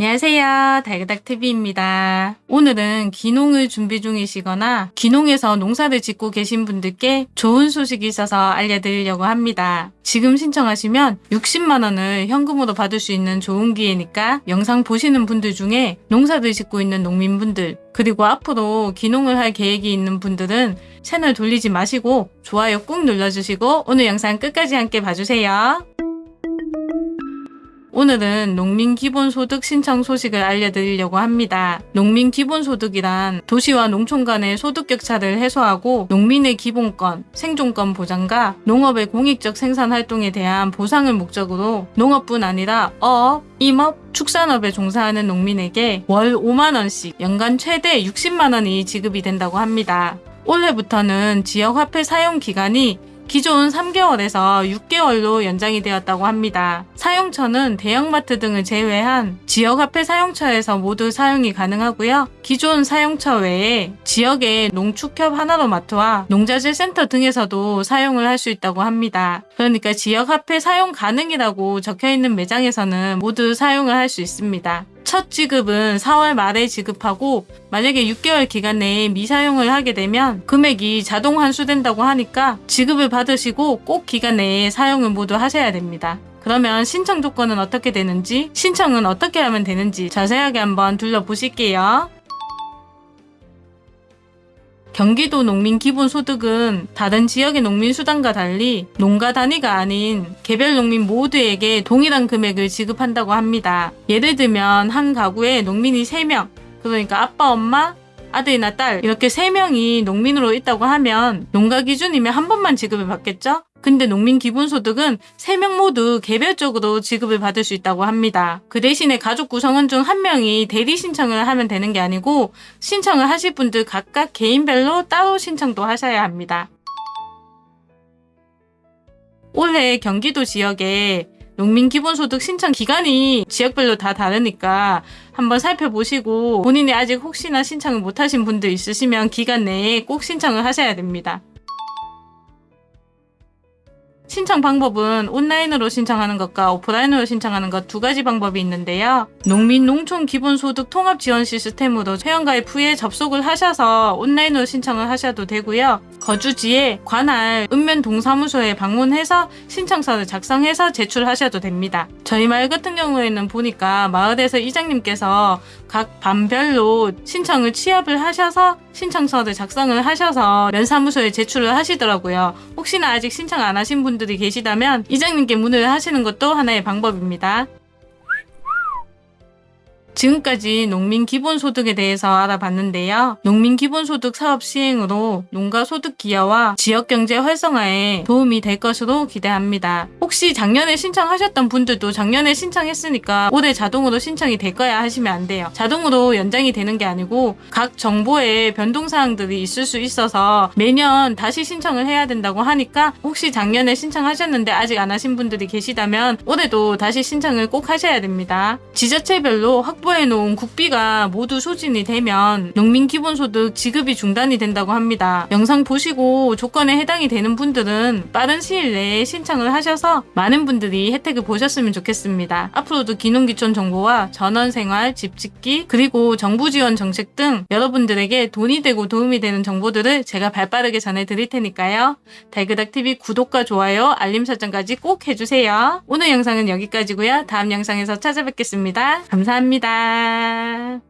안녕하세요. 달그닥TV입니다. 오늘은 기농을 준비 중이시거나 기농에서 농사를 짓고 계신 분들께 좋은 소식이 있어서 알려드리려고 합니다. 지금 신청하시면 60만원을 현금으로 받을 수 있는 좋은 기회니까 영상 보시는 분들 중에 농사를 짓고 있는 농민분들 그리고 앞으로 기농을 할 계획이 있는 분들은 채널 돌리지 마시고 좋아요 꾹 눌러주시고 오늘 영상 끝까지 함께 봐주세요. 오늘은 농민 기본소득 신청 소식을 알려드리려고 합니다. 농민 기본소득이란 도시와 농촌 간의 소득 격차를 해소하고 농민의 기본권, 생존권 보장과 농업의 공익적 생산 활동에 대한 보상을 목적으로 농업뿐 아니라 어업, 임업, 축산업에 종사하는 농민에게 월 5만원씩 연간 최대 60만원이 지급이 된다고 합니다. 올해부터는 지역화폐 사용 기간이 기존 3개월에서 6개월로 연장이 되었다고 합니다. 사용처는 대형마트 등을 제외한 지역 화폐 사용처에서 모두 사용이 가능하고요. 기존 사용처 외에 지역의 농축협 하나로 마트와 농자재 센터 등에서도 사용을 할 수 있다고 합니다. 그러니까 지역 화폐 사용 가능이라고 적혀있는 매장에서는 모두 사용을 할 수 있습니다. 첫 지급은 4월 말에 지급하고 만약에 6개월 기간 내에 미사용을 하게 되면 금액이 자동 환수된다고 하니까 지급을 받으시고 꼭 기간 내에 사용을 모두 하셔야 됩니다. 그러면 신청 조건은 어떻게 되는지 신청은 어떻게 하면 되는지 자세하게 한번 둘러보실게요. 경기도 농민 기본소득은 다른 지역의 농민 수당과 달리 농가 단위가 아닌 개별 농민 모두에게 동일한 금액을 지급한다고 합니다. 예를 들면 한 가구에 농민이 3명, 그러니까 아빠, 엄마, 아들이나 딸 이렇게 3명이 농민으로 있다고 하면 농가 기준이면 한 번만 지급을 받겠죠? 근데 농민 기본소득은 3명 모두 개별적으로 지급을 받을 수 있다고 합니다. 그 대신에 가족 구성원 중 한 명이 대리 신청을 하면 되는 게 아니고 신청을 하실 분들 각각 개인별로 따로 신청도 하셔야 합니다. 올해 경기도 지역에 농민 기본소득 신청 기간이 지역별로 다 다르니까 한번 살펴보시고 본인이 아직 혹시나 신청을 못하신 분들 있으시면 기간 내에 꼭 신청을 하셔야 됩니다. 신청 방법은 온라인으로 신청하는 것과 오프라인으로 신청하는 것 두 가지 방법이 있는데요. 농민 농촌 기본소득 통합 지원 시스템으로 회원가입 후에 접속을 하셔서 온라인으로 신청을 하셔도 되고요. 거주지에 관할 읍면 동사무소에 방문해서 신청서를 작성해서 제출하셔도 됩니다. 저희 마을 같은 경우에는 보니까 마을에서 이장님께서 각 반별로 신청을 취합을 하셔서 신청서를 작성을 하셔서 면사무소에 제출을 하시더라고요. 혹시나 아직 신청 안 하신 분들 이 계시다면 이장님께 문의를 하시는 것도 하나의 방법입니다. 지금까지 농민 기본소득에 대해서 알아봤는데요. 농민 기본소득 사업 시행으로 농가 소득 기여와 지역경제 활성화에 도움이 될 것으로 기대합니다. 혹시 작년에 신청하셨던 분들도 작년에 신청했으니까 올해 자동으로 신청이 될 거야 하시면 안 돼요. 자동으로 연장이 되는 게 아니고 각 정보에 변동사항들이 있을 수 있어서 매년 다시 신청을 해야 된다고 하니까 혹시 작년에 신청하셨는데 아직 안 하신 분들이 계시다면 올해도 다시 신청을 꼭 하셔야 됩니다. 지자체별로 확보 확보해 놓은 국비가 모두 소진이 되면 농민 기본소득 지급이 중단이 된다고 합니다. 영상 보시고 조건에 해당이 되는 분들은 빠른 시일 내에 신청을 하셔서 많은 분들이 혜택을 보셨으면 좋겠습니다. 앞으로도 기농기촌 정보와 전원생활, 집짓기, 그리고 정부 지원 정책 등 여러분들에게 돈이 되고 도움이 되는 정보들을 제가 발빠르게 전해드릴 테니까요. 달그닥TV 구독과 좋아요, 알림 설정까지 꼭 해주세요. 오늘 영상은 여기까지고요. 다음 영상에서 찾아뵙겠습니다. 감사합니다. Bye.